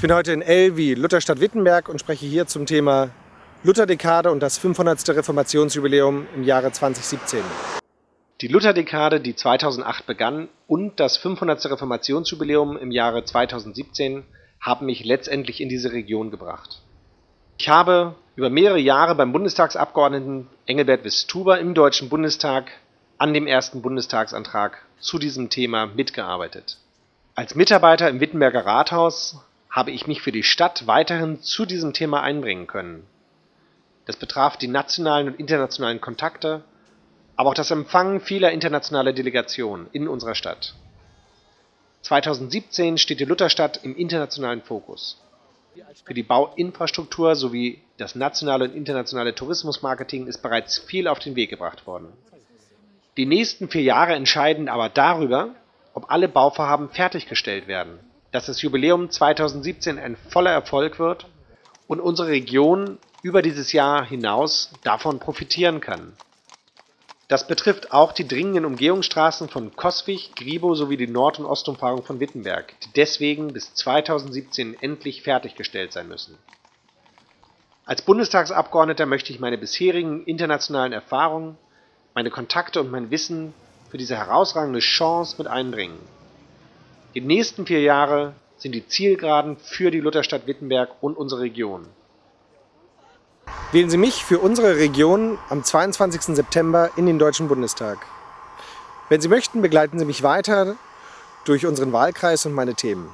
bin heute in wie Lutherstadt Wittenberg und spreche hier zum Thema Lutherdekade und das 500. Reformationsjubiläum im Jahre 2017. Die Lutherdekade, die 2008 begann, und das 500. Reformationsjubiläum im Jahre 2017 haben mich letztendlich in diese Region gebracht. Ich habe über mehrere Jahre beim Bundestagsabgeordneten Engelbert Wistuber im Deutschen Bundestag an dem ersten Bundestagsantrag zu diesem Thema mitgearbeitet. Als Mitarbeiter im Wittenberger Rathaus habe ich mich für die Stadt weiterhin zu diesem Thema einbringen können. Das betraf die nationalen und internationalen Kontakte, aber auch das Empfangen vieler internationaler Delegationen in unserer Stadt. 2017 steht die Lutherstadt im internationalen Fokus. Für die Bauinfrastruktur sowie das nationale und internationale Tourismusmarketing ist bereits viel auf den Weg gebracht worden. Die nächsten vier Jahre entscheiden aber darüber, ob alle Bauvorhaben fertiggestellt werden, dass das Jubiläum 2017 ein voller Erfolg wird und unsere Region über dieses Jahr hinaus davon profitieren kann. Das betrifft auch die dringenden Umgehungsstraßen von Coswig, Gribo sowie die Nord- und Ostumfahrung von Wittenberg, die deswegen bis 2017 endlich fertiggestellt sein müssen. Als Bundestagsabgeordneter möchte ich meine bisherigen internationalen Erfahrungen, meine Kontakte und mein Wissen für diese herausragende Chance mit einbringen. Die nächsten vier Jahre sind die Zielgeraden für die Lutherstadt Wittenberg und unsere Region. Wählen Sie mich für unsere Region am 22. September in den Deutschen Bundestag. Wenn Sie möchten, begleiten Sie mich weiter durch unseren Wahlkreis und meine Themen.